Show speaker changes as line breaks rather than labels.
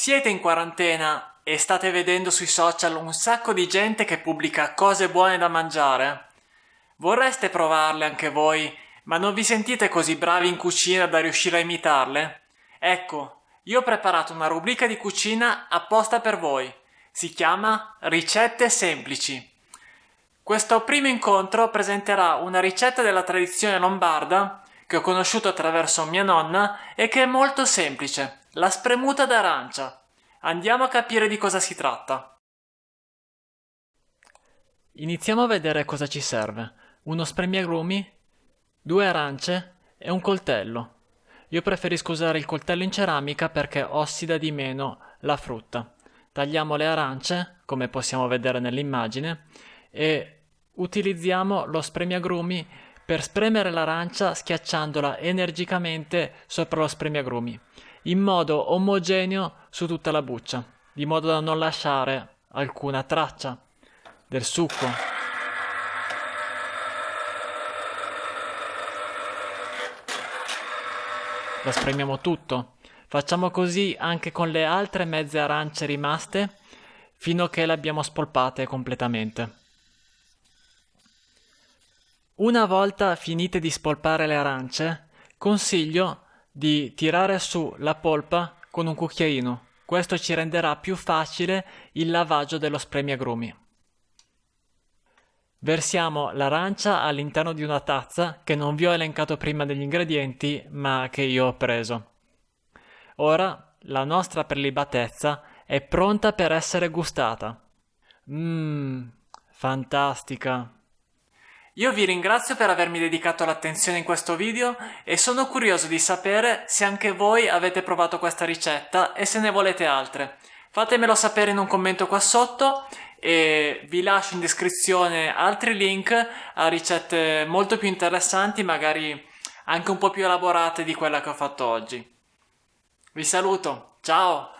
Siete in quarantena e state vedendo sui social un sacco di gente che pubblica cose buone da mangiare? Vorreste provarle anche voi, ma non vi sentite così bravi in cucina da riuscire a imitarle? Ecco, io ho preparato una rubrica di cucina apposta per voi. Si chiama Ricette semplici. Questo primo incontro presenterà una ricetta della tradizione lombarda che ho conosciuto attraverso mia nonna e che è molto semplice, la spremuta d'arancia. Andiamo a capire di cosa si tratta. Iniziamo a vedere cosa ci serve. Uno spremiagrumi, due arance e un coltello. Io preferisco usare il coltello in ceramica perché ossida di meno la frutta. Tagliamo le arance, come possiamo vedere nell'immagine, e utilizziamo lo spremiagrumi per spremere l'arancia schiacciandola energicamente sopra lo spremiagrumi, in modo omogeneo su tutta la buccia, di modo da non lasciare alcuna traccia del succo. La spremiamo tutto. Facciamo così anche con le altre mezze arance rimaste fino a che le abbiamo spolpate completamente. Una volta finite di spolpare le arance, consiglio di tirare su la polpa con un cucchiaino. Questo ci renderà più facile il lavaggio dello spremiagrumi. Versiamo l'arancia all'interno di una tazza che non vi ho elencato prima degli ingredienti, ma che io ho preso. Ora la nostra prelibatezza è pronta per essere gustata. Mmm, fantastica! Io vi ringrazio per avermi dedicato l'attenzione in questo video e sono curioso di sapere se anche voi avete provato questa ricetta e se ne volete altre. Fatemelo sapere in un commento qua sotto e vi lascio in descrizione altri link a ricette molto più interessanti, magari anche un po' più elaborate di quella che ho fatto oggi. Vi saluto, ciao!